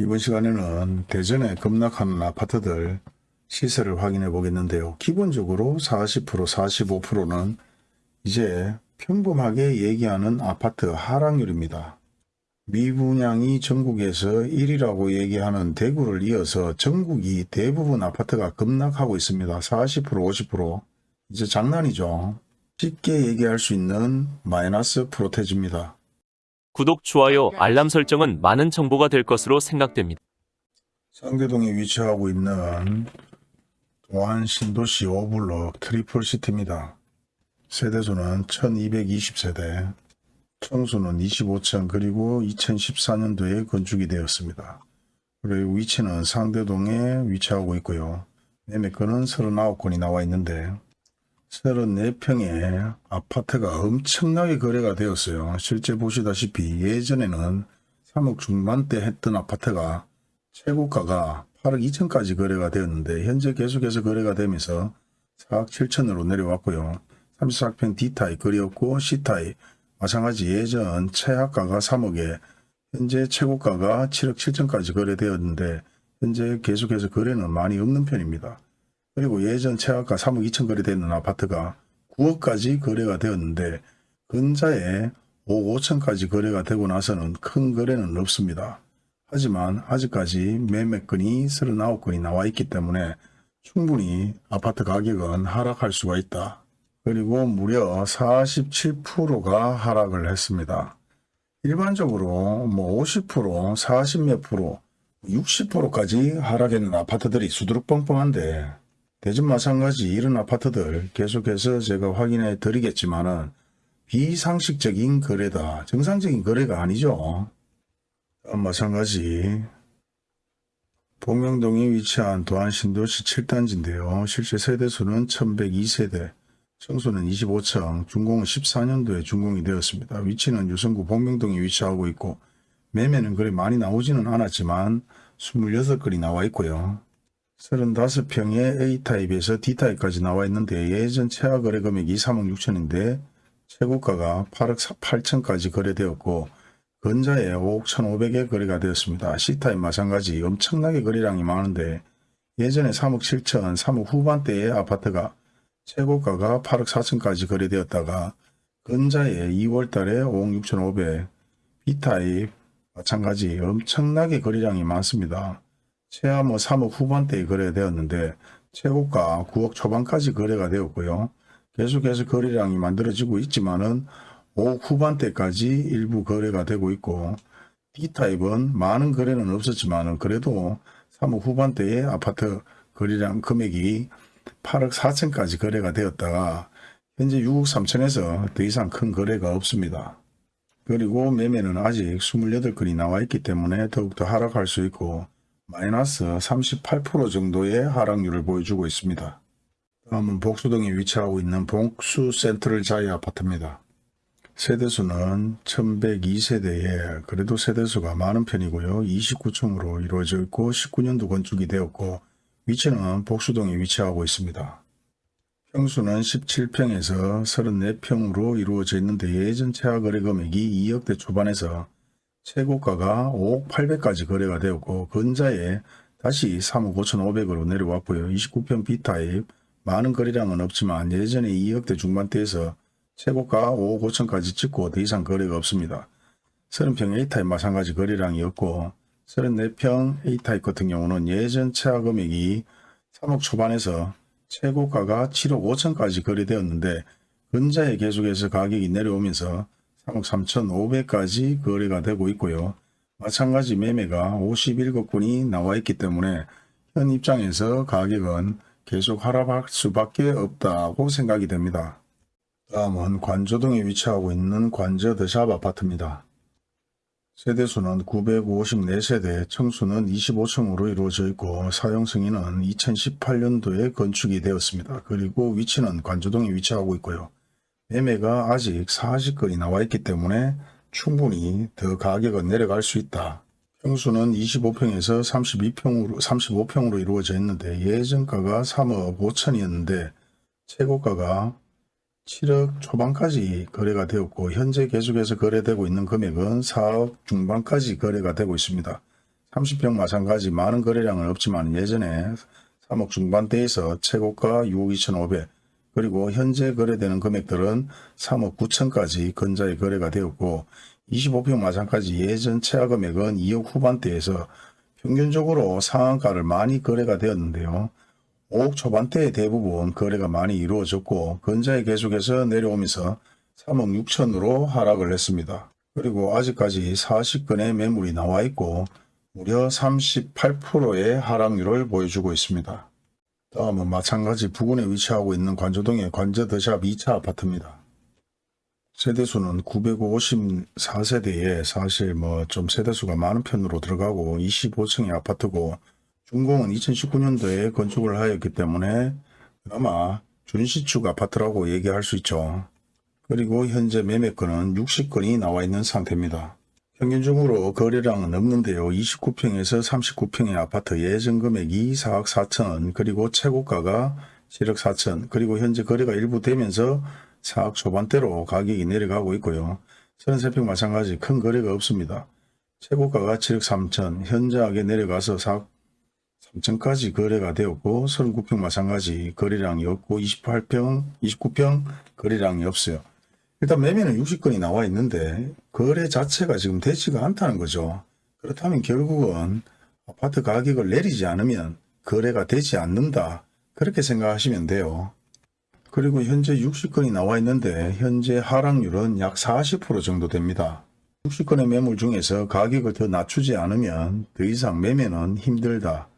이번 시간에는 대전에 급락하는 아파트들 시세를 확인해 보겠는데요. 기본적으로 40% 45%는 이제 평범하게 얘기하는 아파트 하락률입니다. 미분양이 전국에서 1위라고 얘기하는 대구를 이어서 전국이 대부분 아파트가 급락하고 있습니다. 40% 50% 이제 장난이죠. 쉽게 얘기할 수 있는 마이너스 프로테지입니다. 구독, 좋아요, 알람 설정은 많은 정보가 될 것으로 생각됩니다. 상대동에 위치하고 있는 도안 신도시 5블럭 트리플 시티입니다. 세대수는 1220세대, 층수는 25층 그리고 2014년도에 건축이 되었습니다. 그리고 위치는 상대동에 위치하고 있고요. 매매건은 39건이 나와 있는데 34평의 아파트가 엄청나게 거래가 되었어요. 실제 보시다시피 예전에는 3억 중반대 했던 아파트가 최고가가 8억 2천까지 거래가 되었는데 현재 계속해서 거래가 되면서 4억 7천으로 내려왔고요. 34평 D타입 거리였고 C타입 마찬가지 예전 최하가가 3억에 현재 최고가가 7억 7천까지 거래되었는데 현재 계속해서 거래는 많이 없는 편입니다. 그리고 예전 최하가 3억 2천 거래되는 아파트가 9억까지 거래가 되었는데 근자에 5억 5천까지 거래가 되고 나서는 큰 거래는 없습니다. 하지만 아직까지 매매건이 39건이 나와 있기 때문에 충분히 아파트 가격은 하락할 수가 있다. 그리고 무려 47%가 하락을 했습니다. 일반적으로 뭐 50%, 40몇 프로, 60%까지 하락했는 아파트들이 수두룩 뻥뻥한데 대전 마찬가지 이런 아파트들 계속해서 제가 확인해 드리겠지만 은 비상식적인 거래다. 정상적인 거래가 아니죠. 마찬가지 봉명동에 위치한 도안신도시 7단지인데요. 실제 세대수는 1102세대, 청수는 25층, 준공은 14년도에 준공이 되었습니다. 위치는 유성구 봉명동에 위치하고 있고 매매는 그리 많이 나오지는 않았지만 28건이 나와 있고요. 35평의 A타입에서 D타입까지 나와 있는데 예전 최하 거래 금액이 3억 6천인데 최고가가 8억 8천까지 거래되었고 근자에 5억 1,500에 거래가 되었습니다. C타입 마찬가지 엄청나게 거래량이 많은데 예전에 3억 7천, 3억 후반대의 아파트가 최고가가 8억 4천까지 거래되었다가 근자에 2월 달에 5억 6천5백 B타입 마찬가지 엄청나게 거래량이 많습니다. 최하 뭐 3억 후반대에 거래되었는데 최고가 9억 초반까지 거래가 되었고요. 계속해서 거래량이 만들어지고 있지만은 5억 후반대까지 일부 거래가 되고 있고 D타입은 많은 거래는 없었지만 그래도 3억 후반대의 아파트 거래량 금액이 8억 4천까지 거래가 되었다가 현재 6억 3천에서 더 이상 큰 거래가 없습니다. 그리고 매매는 아직 28건이 나와 있기 때문에 더욱더 하락할 수 있고 마이너스 38% 정도의 하락률을 보여주고 있습니다. 다음은 복수동에 위치하고 있는 복수 센트럴 자이 아파트입니다. 세대수는 1102세대에 그래도 세대수가 많은 편이고요. 29층으로 이루어져 있고 19년도 건축이 되었고 위치는 복수동에 위치하고 있습니다. 평수는 17평에서 34평으로 이루어져 있는데 예전 최하 거래 금액이 2억대 초반에서 최고가가 5억 800까지 거래가 되었고 근자에 다시 3억 5천5백으로 내려왔고요. 29평 B타입 많은 거래량은 없지만 예전에 2억대 중반대에서 최고가 5억 5천까지 찍고 더 이상 거래가 없습니다. 30평 A타입 마찬가지 거래량이 없고 34평 A타입 같은 경우는 예전 최하 금액이 3억 초반에서 최고가가 7억 5천까지 거래되었는데 근자에 계속해서 가격이 내려오면서 3억 3천5백까지 거래가 되고 있고요. 마찬가지 매매가 51건이 나와 있기 때문에 현 입장에서 가격은 계속 하락할 수밖에 없다고 생각이 됩니다. 다음은 관저동에 위치하고 있는 관저 더샵 아파트입니다. 세대수는 954세대, 청수는 25층으로 이루어져 있고 사용 승인은 2018년도에 건축이 되었습니다. 그리고 위치는 관저동에 위치하고 있고요. 매매가 아직 40건이 나와 있기 때문에 충분히 더 가격은 내려갈 수 있다. 평수는 25평에서 32평으로, 35평으로 이루어져 있는데 예전가가 3억 5천이었는데 최고가가 7억 초반까지 거래가 되었고 현재 계속해서 거래되고 있는 금액은 4억 중반까지 거래가 되고 있습니다. 30평 마찬가지 많은 거래량은 없지만 예전에 3억 중반대에서 최고가 6억 2,500 그리고 현재 거래되는 금액들은 3억 9천까지 근자에 거래가 되었고 25평 마찬가지 예전 최하 금액은 2억 후반대에서 평균적으로 상한가를 많이 거래가 되었는데요. 5억 초반대에 대부분 거래가 많이 이루어졌고 근자에 계속해서 내려오면서 3억 6천으로 하락을 했습니다. 그리고 아직까지 40건의 매물이 나와 있고 무려 38%의 하락률을 보여주고 있습니다. 다음은 마찬가지 부근에 위치하고 있는 관조동의 관저더샵 2차 아파트입니다. 세대수는 954세대에 사실 뭐 좀 세대수가 많은 편으로 들어가고 25층의 아파트고 준공은 2019년도에 건축을 하였기 때문에 그나마 준시축 아파트라고 얘기할 수 있죠. 그리고 현재 매매건은 60건이 나와 있는 상태입니다. 평균적으로 거래량은 없는데요. 29평에서 39평의 아파트 예전 금액이 4억 4천 그리고 최고가가 7억 4천 그리고 현재 거래가 일부 되면서 4억 초반대로 가격이 내려가고 있고요. 33평 마찬가지 큰 거래가 없습니다. 최고가가 7억 3천 현저하게 내려가서 4억 3천까지 거래가 되었고 39평 마찬가지 거래량이 없고 28평 29평 거래량이 없어요. 일단 매매는 60건이 나와 있는데 거래 자체가 지금 되지가 않다는 거죠. 그렇다면 결국은 아파트 가격을 내리지 않으면 거래가 되지 않는다. 그렇게 생각하시면 돼요. 그리고 현재 60건이 나와 있는데 현재 하락률은 약 40% 정도 됩니다. 60건의 매물 중에서 가격을 더 낮추지 않으면 더 이상 매매는 힘들다.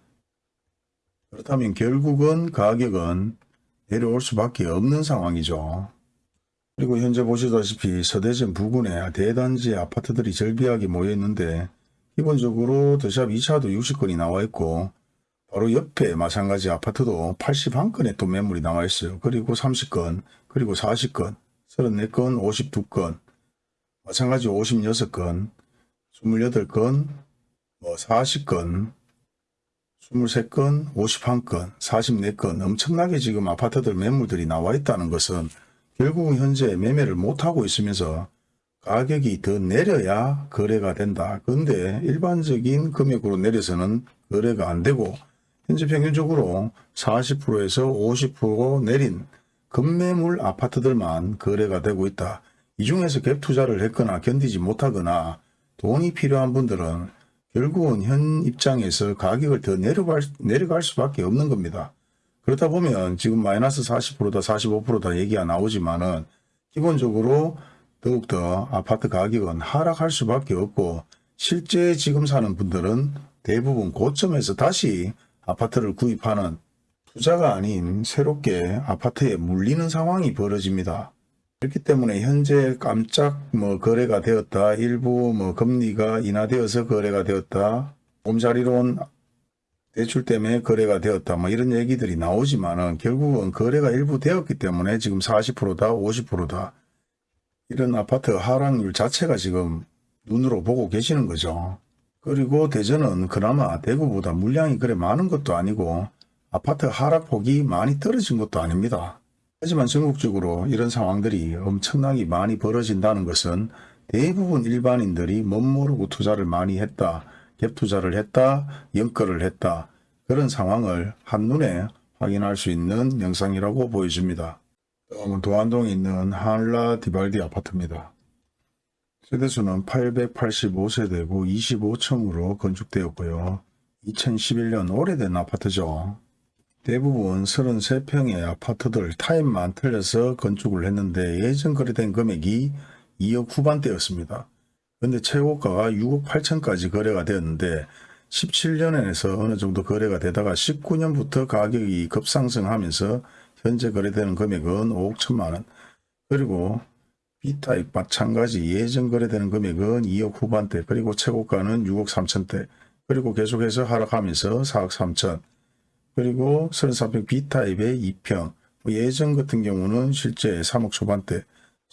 그렇다면 결국은 가격은 내려올 수밖에 없는 상황이죠. 그리고 현재 보시다시피 서대전 부근에 대단지 아파트들이 절비하게 모여 있는데 기본적으로 더샵 2차도 60건이 나와 있고 바로 옆에 마찬가지 아파트도 81건의 또 매물이 나와 있어요. 그리고 30건, 그리고 40건, 34건, 52건, 마찬가지 56건, 28건, 뭐 40건, 23건, 51건, 44건 엄청나게 지금 아파트들 매물들이 나와 있다는 것은 결국은 현재 매매를 못하고 있으면서 가격이 더 내려야 거래가 된다. 근데 일반적인 금액으로 내려서는 거래가 안 되고 현재 평균적으로 40%에서 50% 내린 급매물 아파트들만 거래가 되고 있다. 이 중에서 갭 투자를 했거나 견디지 못하거나 돈이 필요한 분들은 결국은 현 입장에서 가격을 더 내려갈, 내려갈 수밖에 없는 겁니다. 그렇다 보면 지금 마이너스 40%다 45%다 얘기가 나오지만은 기본적으로 더욱더 아파트 가격은 하락할 수밖에 없고 실제 지금 사는 분들은 대부분 고점에서 다시 아파트를 구입하는 투자가 아닌 새롭게 아파트에 물리는 상황이 벌어집니다. 그렇기 때문에 현재 깜짝 뭐 거래가 되었다. 일부 뭐 금리가 인하되어서 거래가 되었다. 봄자리론 대출 때문에 거래가 되었다. 뭐 이런 얘기들이 나오지만은 결국은 거래가 일부 되었기 때문에 지금 40%다, 50%다. 이런 아파트 하락률 자체가 지금 눈으로 보고 계시는 거죠. 그리고 대전은 그나마 대구보다 물량이 그래 많은 것도 아니고 아파트 하락폭이 많이 떨어진 것도 아닙니다. 하지만 전국적으로 이런 상황들이 엄청나게 많이 벌어진다는 것은 대부분 일반인들이 멋모르고 투자를 많이 했다. 갭 투자를 했다. 연끌을 했다. 그런 상황을 한눈에 확인할 수 있는 영상이라고 보여집니다. 도안동에 있는 한라 디발디 아파트입니다. 세대수는 885세대고 25층으로 건축되었고요. 2011년 오래된 아파트죠. 대부분 33평의 아파트들 타입만 틀려서 건축을 했는데 예전 거래된 금액이 2억 후반대였습니다. 근데 최고가가 6억 8천까지 거래가 되었는데 17년에서 어느 정도 거래가 되다가 19년부터 가격이 급상승하면서 현재 거래되는 금액은 5억 1천만 원. 그리고 B타입 마찬가지 예전 거래되는 금액은 2억 후반대 그리고 최고가는 6억 3천대. 그리고 계속해서 하락하면서 4억 3천. 그리고 34평 B타입의 2평. 뭐 예전 같은 경우는 실제 3억 초반대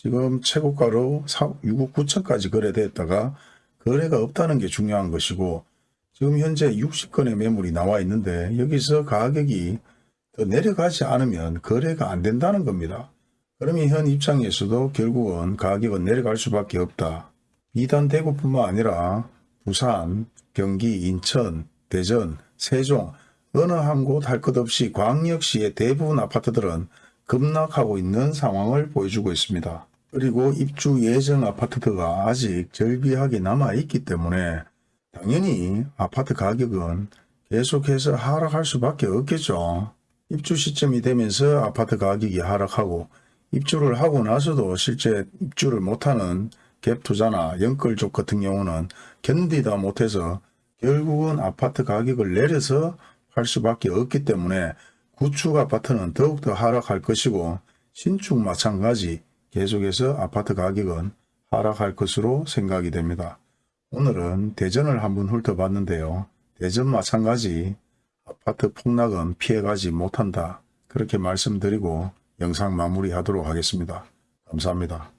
지금 최고가로 6억 9천까지 거래됐다가 거래가 없다는 게 중요한 것이고 지금 현재 60건의 매물이 나와 있는데 여기서 가격이 더 내려가지 않으면 거래가 안 된다는 겁니다. 그러면 현 입장에서도 결국은 가격은 내려갈 수밖에 없다. 비단 대구뿐만 아니라 부산, 경기, 인천, 대전, 세종 어느 한 곳 할 것 없이 광역시의 대부분 아파트들은 급락하고 있는 상황을 보여주고 있습니다. 그리고 입주 예정 아파트가 아직 절비하게 남아 있기 때문에 당연히 아파트 가격은 계속해서 하락할 수밖에 없겠죠. 입주 시점이 되면서 아파트 가격이 하락하고 입주를 하고 나서도 실제 입주를 못하는 갭 투자나 연끌족 같은 경우는 견디다 못해서 결국은 아파트 가격을 내려서 팔 수밖에 없기 때문에 구축 아파트는 더욱더 하락할 것이고 신축 마찬가지 계속해서 아파트 가격은 하락할 것으로 생각이 됩니다. 오늘은 대전을 한번 훑어봤는데요. 대전 마찬가지 아파트 폭락은 피해가지 못한다. 그렇게 말씀드리고 영상 마무리하도록 하겠습니다. 감사합니다.